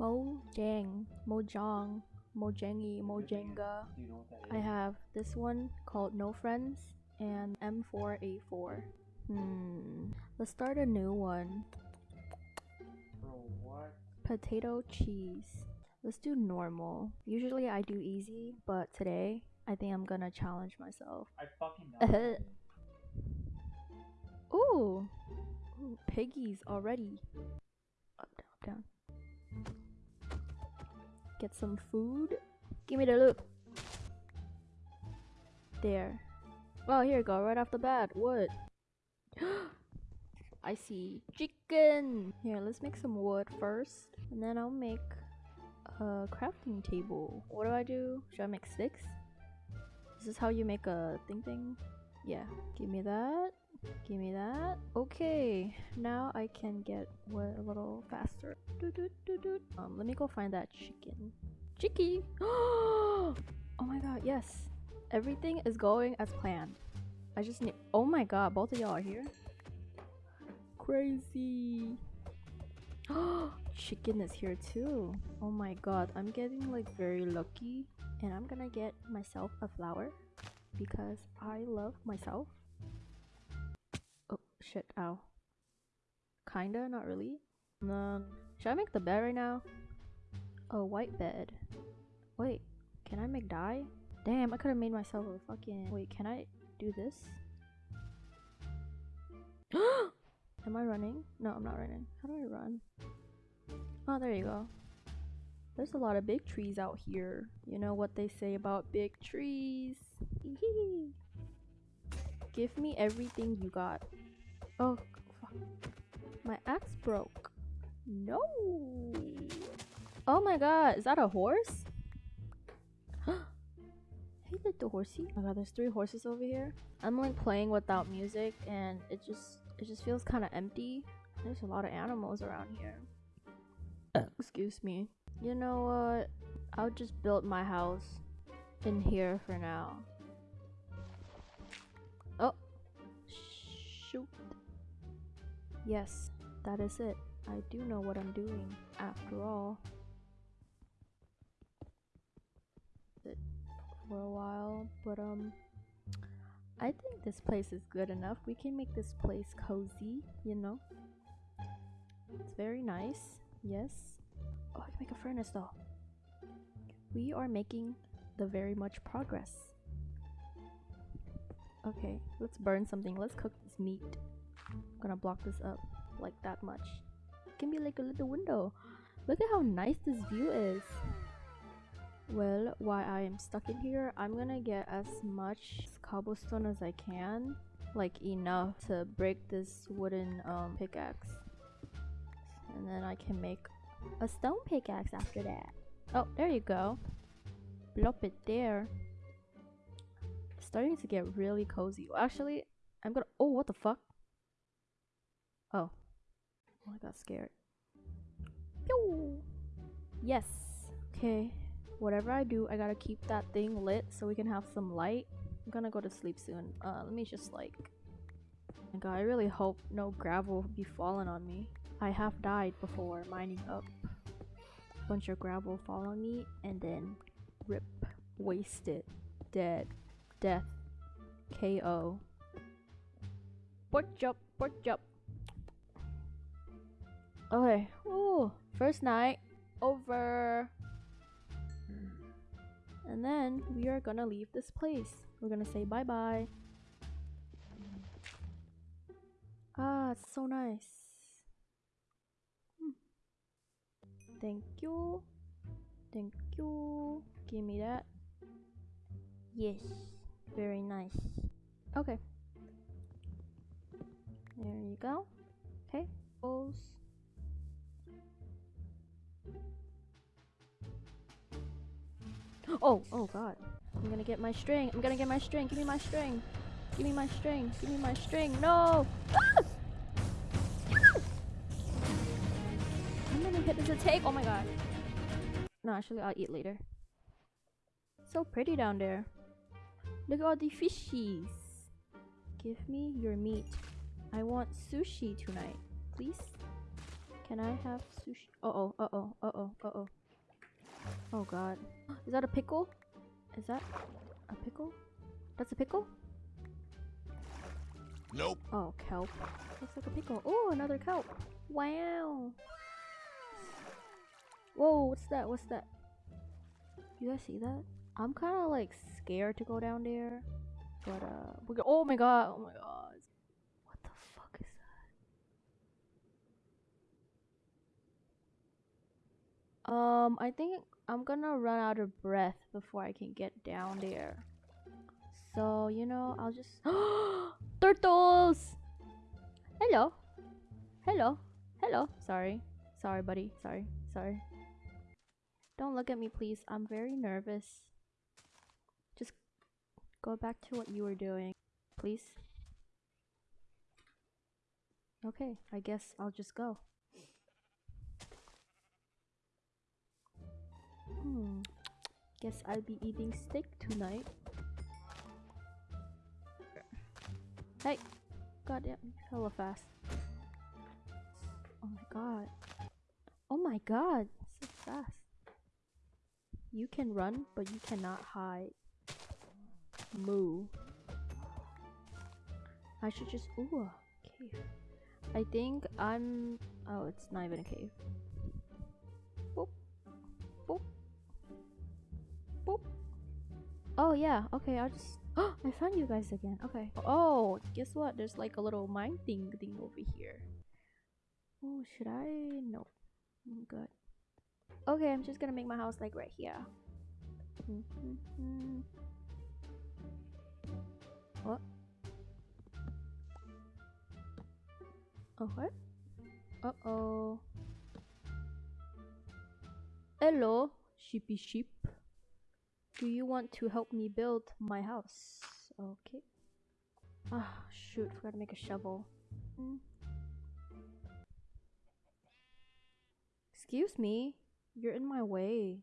Mojang, Mojang, Mojangi, Mojenga. Do you know what that is? I have this one called No Friends and M4A4. Hmm. Let's start a new one. Bro, what? Potato cheese. Let's do normal. Usually I do easy, but today I think I'm gonna challenge myself. I fucking know. Ooh. Ooh, piggies already. Up, down, up, down. Get some food. Give me the loot. There. Oh, here you go, right off the bat. Wood. I see chicken. Here, let's make some wood first. And then I'll make a crafting table. What do I do? Should I make sticks? This is this how you make a thing thing? Yeah. Give me that. Give me that. Okay, now I can get a little faster. Um, let me go find that chicken. Chicky! oh my god, yes. Everything is going as planned. I just need- Oh my god, both of y'all are here? Crazy! chicken is here too. Oh my god, I'm getting like very lucky. And I'm gonna get myself a flower because I love myself. Oh shit, ow. Kinda, not really. Um, should I make the bed right now? A white bed. Wait, can I make dye? Damn, I could have made myself a fucking. Wait, can I do this? Am I running? No, I'm not running. How do I run? Oh, there you go. There's a lot of big trees out here. You know what they say about big trees. Give me everything you got. Oh, fuck. My axe broke. No. Oh my god, is that a horse? hey, little horsey. Oh my god, there's three horses over here. I'm like playing without music and it just it just feels kind of empty. There's a lot of animals around here. Excuse me. You know what? I'll just build my house in here for now. Oh, shoot. Yes, that is it. I do know what I'm doing after all. For a while, but um I think this place is good enough. We can make this place cozy, you know. It's very nice. Yes. Oh, I can make a furnace though. We are making the very much progress. Okay, let's burn something. Let's cook this meat. Gonna block this up like that much. It can be like a little window. Look at how nice this view is. Well, while I am stuck in here, I'm gonna get as much cobblestone as I can. Like enough to break this wooden um, pickaxe. And then I can make a stone pickaxe after that. Oh, there you go. Plop it there. Starting to get really cozy. Actually, I'm gonna- Oh, what the fuck? Oh. Oh, I got scared. Pew! Yes. Okay. Whatever I do, I gotta keep that thing lit so we can have some light. I'm gonna go to sleep soon. Uh, let me just like... Oh god, I really hope no gravel be falling on me. I have died before mining up. a Bunch of gravel fall on me and then rip. Wasted. Dead. Death. KO. Pork chop, pork chop. Okay. Ooh. First night over. And then we are gonna leave this place. We're gonna say bye bye. Ah, it's so nice. Thank you. Thank you. Give me that. Yes. Very nice. Okay. There you go. Okay. Close. Oh, oh god. I'm gonna get my string. I'm gonna get my string. Give me my string. Give me my string. Give me my string. No! Ah! Ah! It take? Oh my god. No, actually, I'll eat later. So pretty down there. Look at all the fishies. Give me your meat. I want sushi tonight. Please? Can I have sushi? Uh oh, uh oh, uh oh, uh oh. Oh god. Is that a pickle? Is that a pickle? That's a pickle? Nope. Oh, kelp. Looks like a pickle. Oh, another kelp. Wow. Whoa, what's that? What's that? You guys see that? I'm kind of like scared to go down there. But, uh, we go- oh my god, oh my god. What the fuck is that? Um, I think I'm gonna run out of breath before I can get down there. So, you know, I'll just. Turtles! Hello. Hello. Hello. Sorry. Sorry, buddy. Sorry. Sorry. Don't look at me, please. I'm very nervous. Just go back to what you were doing, please. Okay, I guess I'll just go. Hmm. Guess I'll be eating steak tonight. Hey! Goddamn, hella fast. Oh my god. Oh my god, so fast. You can run, but you cannot hide. Moo. I should just. Ooh, cave. I think I'm. Oh, it's not even a cave. Oh, yeah. Okay, I'll just. Oh, I found you guys again. Okay. Oh, guess what? There's like a little mine thing thing over here. Oh, should I? No. I'm good. Okay, I'm just gonna make my house like right here. What? Oh, what? Uh oh. Hello, sheepy sheep. Do you want to help me build my house? Okay. Ah, shoot, forgot to make a shovel. Hmm. Excuse me, you're in my way.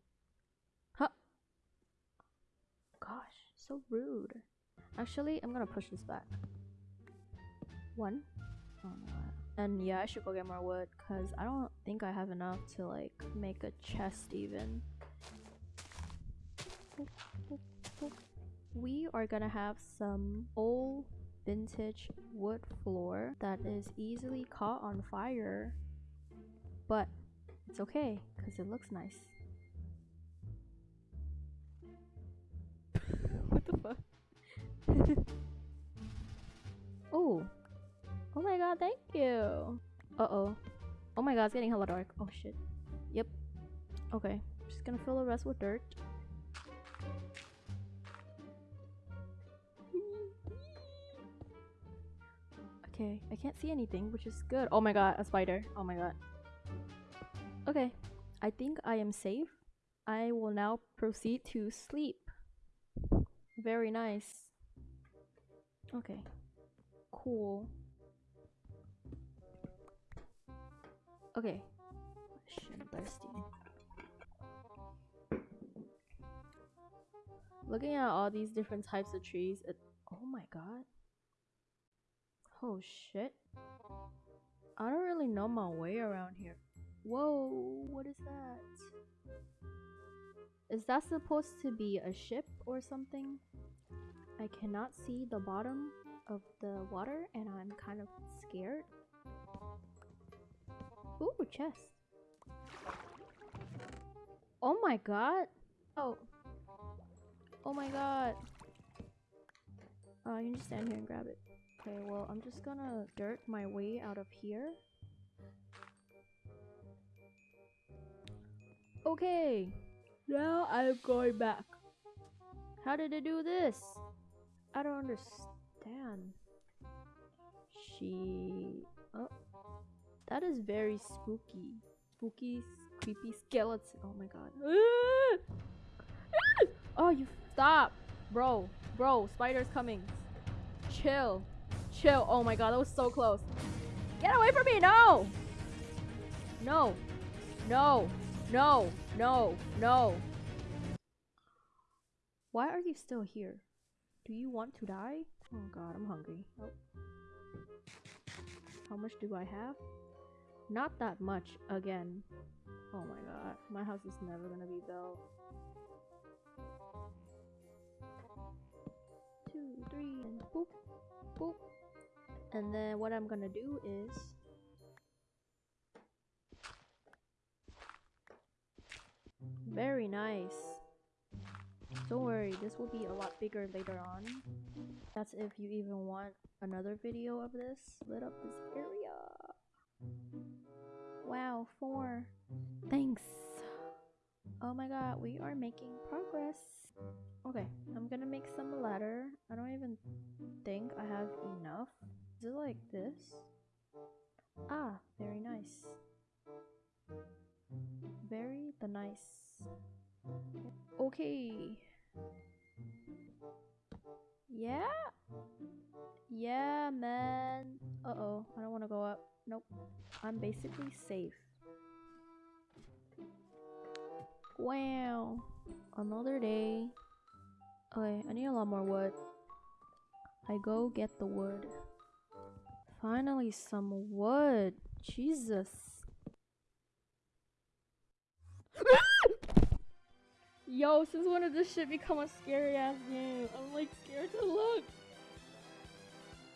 Huh? Gosh, so rude. Actually, I'm gonna push this back. One. Oh no. And yeah, I should go get more wood because I don't think I have enough to like make a chest even. We are gonna have some old vintage wood floor that is easily caught on fire, but it's okay because it looks nice. what the fuck? oh. Oh my god, thank you. Uh-oh. Oh my god, it's getting hella dark. Oh shit. Yep. Okay. I'm Just gonna fill the rest with dirt. Okay, I can't see anything, which is good. Oh my god, a spider. Oh my god. Okay, I think I am safe. I will now proceed to sleep. Very nice. Okay, cool. Okay. I'm thirsty. Looking at all these different types of trees, it, oh my god. Oh shit. I don't really know my way around here. Whoa, what is that? Is that supposed to be a ship or something? I cannot see the bottom of the water and I'm kind of scared. Ooh, chest. Oh my god. Oh. Oh my god. Uh, oh, I can just stand here and grab it. Okay, well, I'm just gonna dirt my way out of here. Okay, now I'm going back. How did it do this? I don't understand. She... Oh. That is very spooky. Spooky, creepy skeleton. Oh my god. Ah! Ah! Oh, you stop. Bro, bro, spider's coming. Chill. Chill. Oh my god, that was so close. Get away from me. No. No. No. No. No. No. Why are you still here? Do you want to die? Oh god, I'm hungry. Oh. How much do I have? Not that much again. Oh my god, my house is never gonna be built. Two, three, and boop, boop. And then what I'm gonna do is very nice. Don't worry, this will be a lot bigger later on. That's if you even want another video of this. Lit up this area. Wow, four. Thanks. Oh my god, we are making progress. Okay, I'm gonna make some ladder. I don't even think I have enough. Is it like this? Ah, very nice. Very the nice. Okay. Yeah? Yeah, man. Uh-oh, I don't want to go up. Nope. I'm basically safe. Wow. Another day. Okay, I need a lot more wood. I go get the wood. Finally, some wood. Jesus. Yo, since when did this shit become a scary ass game? I'm like scared to look.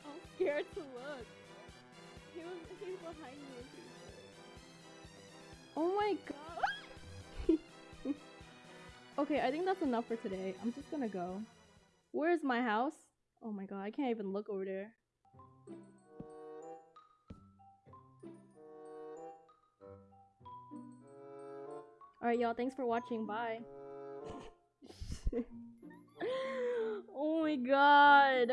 I'm scared to look. He was he's behind me. Oh my god. okay, I think that's enough for today. I'm just gonna go. Where's my house? Oh my god, I can't even look over there. Alright, y'all. Thanks for watching. Bye. oh my god.